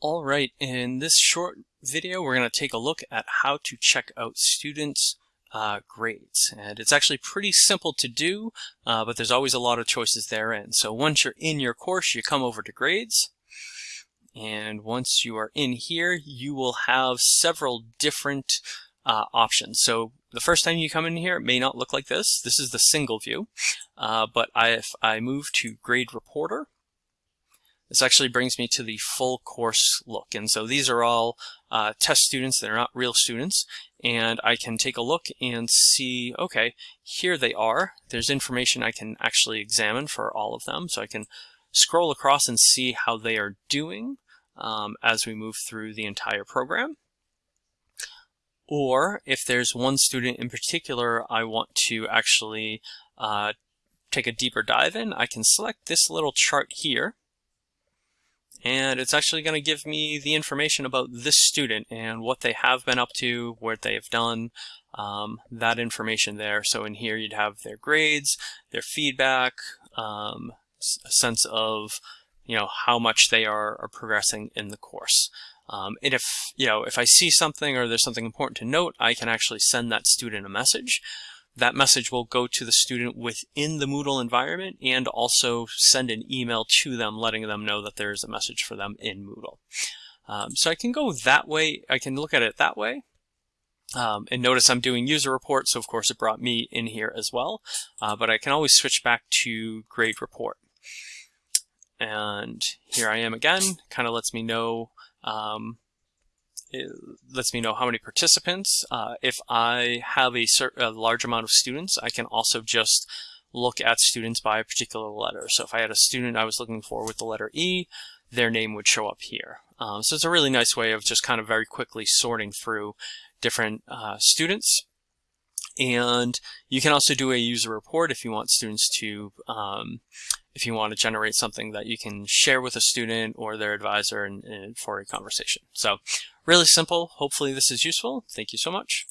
All right, in this short video, we're going to take a look at how to check out students' uh, grades. And it's actually pretty simple to do, uh, but there's always a lot of choices therein. So once you're in your course, you come over to grades. And once you are in here, you will have several different uh, options. So the first time you come in here, it may not look like this. This is the single view. Uh, but I, if I move to Grade Reporter, this actually brings me to the full course look. And so these are all uh, test students that are not real students. And I can take a look and see, okay, here they are. There's information I can actually examine for all of them. So I can scroll across and see how they are doing um, as we move through the entire program. Or if there's one student in particular I want to actually uh, take a deeper dive in, I can select this little chart here and it's actually going to give me the information about this student and what they have been up to, what they have done, um, that information there. So in here you'd have their grades, their feedback, um, a sense of you know how much they are, are progressing in the course. Um, and if you know if I see something or there's something important to note, I can actually send that student a message that message will go to the student within the Moodle environment and also send an email to them letting them know that there is a message for them in Moodle. Um, so I can go that way, I can look at it that way. Um, and notice I'm doing user report, so of course it brought me in here as well. Uh, but I can always switch back to grade report. And here I am again, kind of lets me know um, it lets me know how many participants. Uh, if I have a, a large amount of students, I can also just look at students by a particular letter. So if I had a student I was looking for with the letter E, their name would show up here. Um, so it's a really nice way of just kind of very quickly sorting through different uh, students. And you can also do a user report if you want students to, um, if you want to generate something that you can share with a student or their advisor in, for a conversation. So really simple. Hopefully this is useful. Thank you so much.